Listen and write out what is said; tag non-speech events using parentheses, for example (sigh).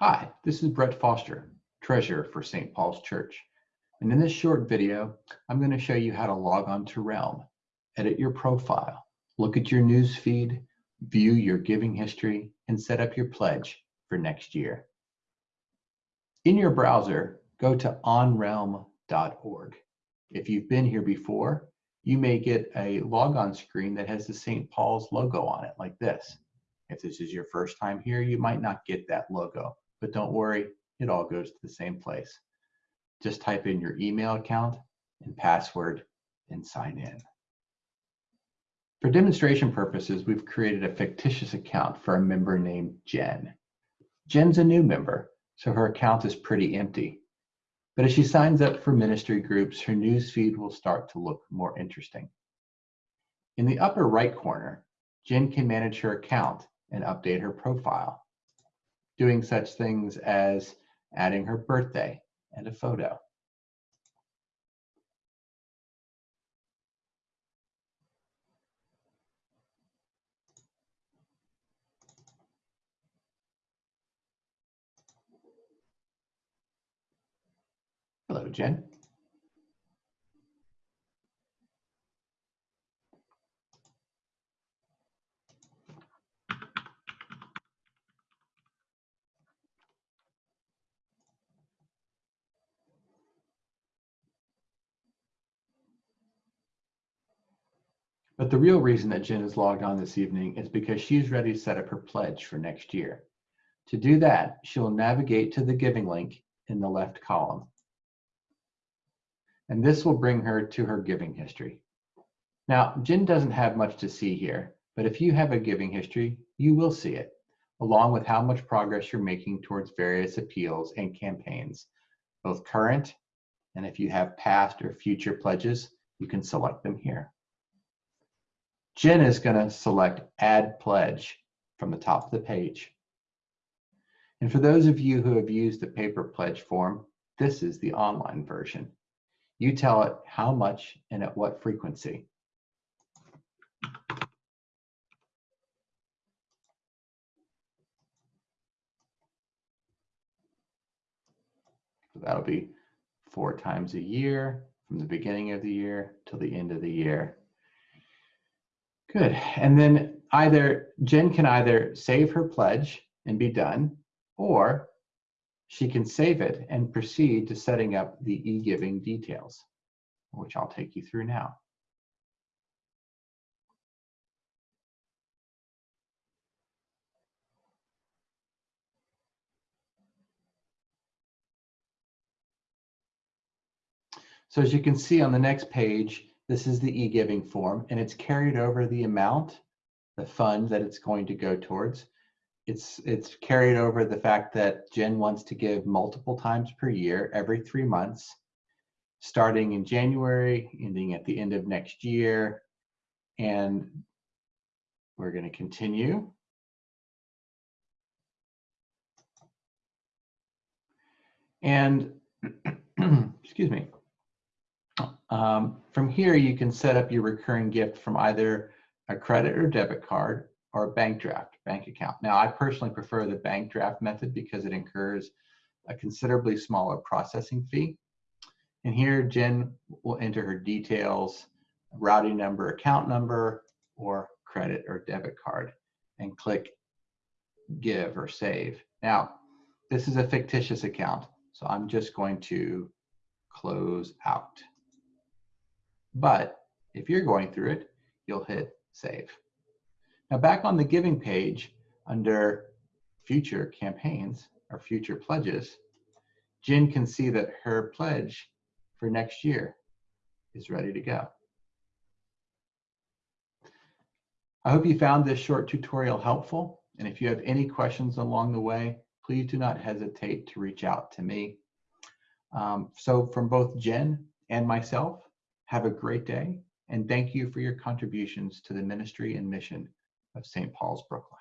Hi, this is Brett Foster, Treasurer for St. Paul's Church. And in this short video, I'm going to show you how to log on to Realm, edit your profile, look at your news feed, view your giving history, and set up your pledge for next year. In your browser, go to onrealm.org. If you've been here before, you may get a logon screen that has the St. Paul's logo on it like this. If this is your first time here, you might not get that logo, but don't worry, it all goes to the same place. Just type in your email account and password and sign in. For demonstration purposes, we've created a fictitious account for a member named Jen. Jen's a new member, so her account is pretty empty. But as she signs up for ministry groups, her news feed will start to look more interesting. In the upper right corner, Jen can manage her account and update her profile, doing such things as adding her birthday and a photo. Hello, Jen. But the real reason that Jen is logged on this evening is because she's ready to set up her pledge for next year. To do that, she'll navigate to the giving link in the left column. And this will bring her to her giving history. Now, Jen doesn't have much to see here, but if you have a giving history, you will see it, along with how much progress you're making towards various appeals and campaigns, both current, and if you have past or future pledges, you can select them here. Jen is going to select Add Pledge from the top of the page. And for those of you who have used the paper pledge form, this is the online version. You tell it how much and at what frequency. So that'll be four times a year from the beginning of the year till the end of the year. Good. And then either Jen can either save her pledge and be done, or she can save it and proceed to setting up the e-giving details, which I'll take you through now. So as you can see on the next page, this is the e-giving form and it's carried over the amount, the fund that it's going to go towards. It's, it's carried over the fact that Jen wants to give multiple times per year, every three months, starting in January, ending at the end of next year. And we're going to continue. And (clears throat) excuse me. Um, from here, you can set up your recurring gift from either a credit or debit card or a bank draft bank account. Now, I personally prefer the bank draft method because it incurs a considerably smaller processing fee. And here, Jen will enter her details, routing number, account number, or credit or debit card, and click give or save. Now, this is a fictitious account, so I'm just going to close out. But if you're going through it, you'll hit save. Now back on the giving page under future campaigns or future pledges, Jen can see that her pledge for next year is ready to go. I hope you found this short tutorial helpful. And if you have any questions along the way, please do not hesitate to reach out to me. Um, so from both Jen and myself, have a great day, and thank you for your contributions to the ministry and mission of St. Paul's Brooklyn.